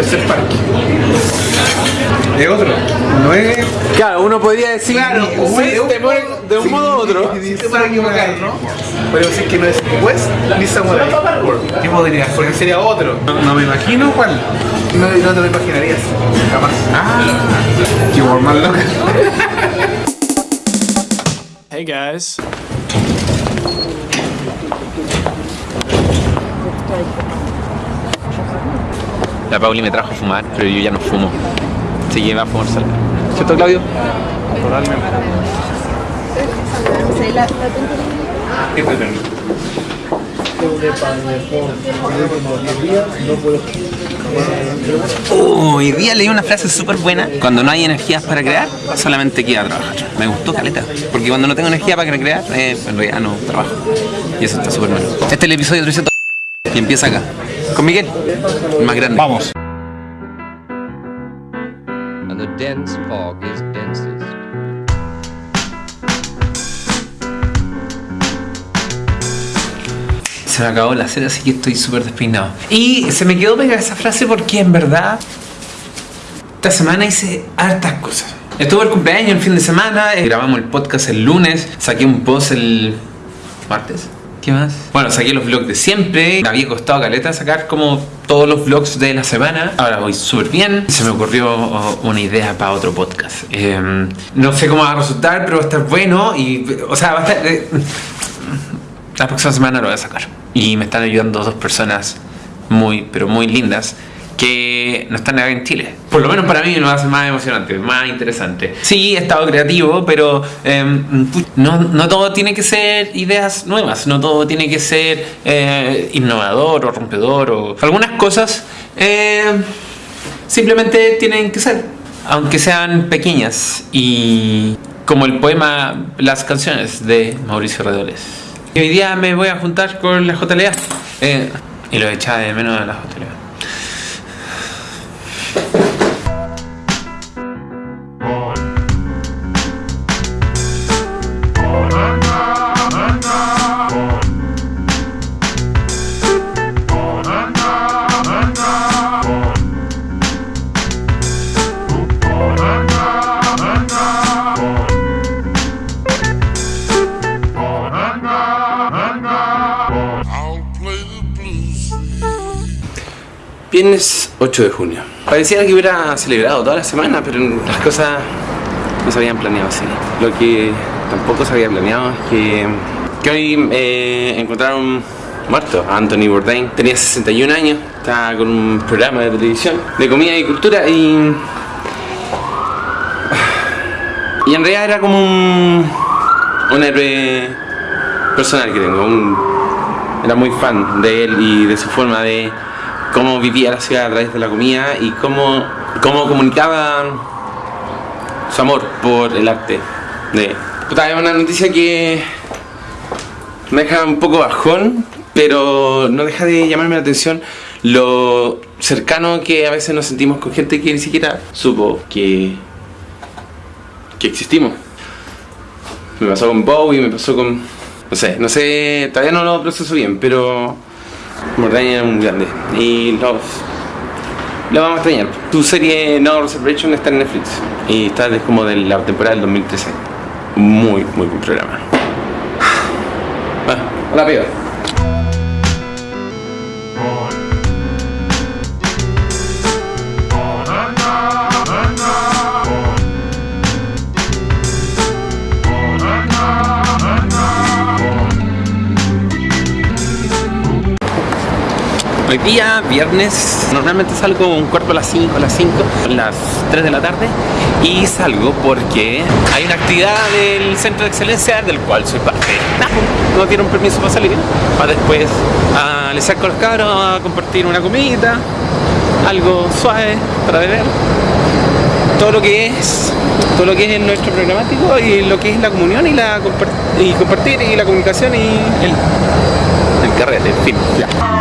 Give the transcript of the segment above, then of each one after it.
tercer parque. Es otro. No es. Claro, uno podría decir Claro, sí, te pone de un modo u otro. Sí, te para equivocar, ¿no? Pero decir que no es West ni Samurai. ¿Qué podría ser? Porque sería otro. No, no me imagino cuál. No, no te lo imaginarías. Jamás. Ah, qué más loca. Hey guys. La Pauli me trajo a fumar, pero yo ya no fumo. Así que va a fumar sola. ¿Cierto, Claudio? Uh, hoy día leí una frase súper buena. Cuando no hay energías para crear, solamente queda trabajar. Me gustó caleta. Porque cuando no tengo energía para crear, eh, en realidad no trabajo. Y eso está súper bueno. Este es el episodio 300 y empieza acá. Con Miguel, el más grande. Vamos. and the dense fog is densest. Se me acabó la cera, así que estoy súper despeinado. Y se me quedó pegada esa frase porque en verdad esta semana hice hartas cosas. Estuvo el cumpleaños el fin de semana, eh, grabamos el podcast el lunes, saqué un post el martes. ¿Qué más? Bueno, saqué los vlogs de siempre. Me había costado caleta sacar como todos los vlogs de la semana. Ahora voy súper bien. Se me ocurrió oh, una idea para otro podcast. Eh, no sé cómo va a resultar, pero va a estar bueno. Y, o sea, va a estar... eh, la próxima semana lo voy a sacar. Y me están ayudando dos personas muy, pero muy lindas que no están acá en Chile. Por lo menos para mí lo hace más emocionante, más interesante. Sí, he estado creativo, pero pu- no, no todo tiene que ser ideas nuevas, no todo tiene que ser eh, innovador o rompedor o algunas cosas eh, simplemente tienen que ser, aunque sean pequeñas y como el poema Las canciones de Mauricio Redoles. Y hoy día me voy a juntar con la JLA eh, y lo echaba de menos de la JLA. Viernes 8 de junio. Pareciera que hubiera celebrado toda la semana, pero las cosas no se habían planeado así. Lo que tampoco se había planeado es que, que hoy eh, encontraron muerto a Anthony Bourdain. Tenía 61 años, estaba con un programa de televisión de comida y cultura y... Y en realidad era como un, un héroe personal que tengo. era muy fan de él y de su forma de cómo vivía la ciudad a través de la comida y cómo, cómo comunicaba su amor por el arte. De, puta, es una noticia que me deja un poco bajón, pero no deja de llamarme la atención lo cercano que a veces nos sentimos con gente que ni siquiera supo que, que existimos. Me pasó con Bowie, me pasó con... No sé, no sé, todavía no lo proceso bien, pero... Era un grande y los lo vamos a extrañar. Tu serie No Reservation está en Netflix y está desde como de la temporada del 2013. Muy, muy buen programa. Bueno, hola, piba. Hoy día, viernes, normalmente salgo un cuarto a las 5, a las 5, a las 3 de la tarde y salgo porque hay una actividad del Centro de Excelencia del cual soy parte. No tiene un permiso para salir, para después a les saco a los cabros a compartir una comida, algo suave para beber. Todo lo que es, todo lo que es nuestro programático y lo que es la comunión y la y compartir y la comunicación y el, el carrete, en fin. Ya.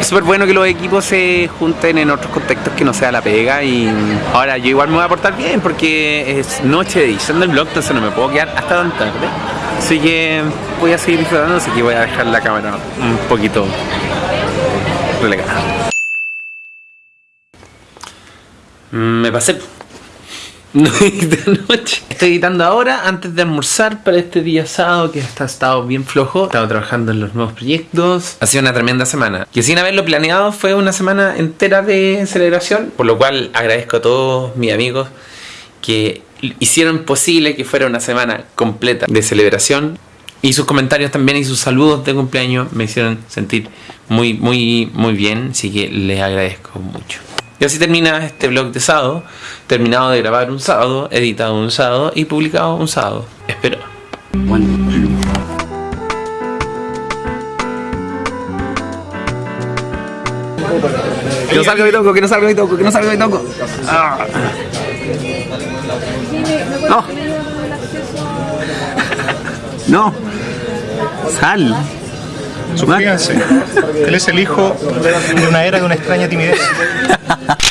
Es súper bueno que los equipos se junten en otros contextos que no sea la pega y ahora yo igual me voy a portar bien porque es noche de edición del blog, entonces no me puedo quedar hasta tan tarde. Así que voy a seguir disfrutando, así que voy a dejar la cámara un poquito relegada. Mm, me pasé. No de noche. Estoy editando ahora antes de almorzar para este día sábado que está estado bien flojo. He estado trabajando en los nuevos proyectos. Ha sido una tremenda semana. Que sin haberlo planeado fue una semana entera de celebración. Por lo cual agradezco a todos mis amigos que hicieron posible que fuera una semana completa de celebración. Y sus comentarios también y sus saludos de cumpleaños me hicieron sentir muy, muy, muy bien. Así que les agradezco mucho. Y así termina este vlog de sábado, terminado de grabar un sábado, editado un sábado y publicado un sábado. Espero. Que no salga mi toco, que no salga mi toco, que no salga mi toco. Ah. No. No. Sal. Suscríbanse. Él es el hijo de una era de una extraña timidez.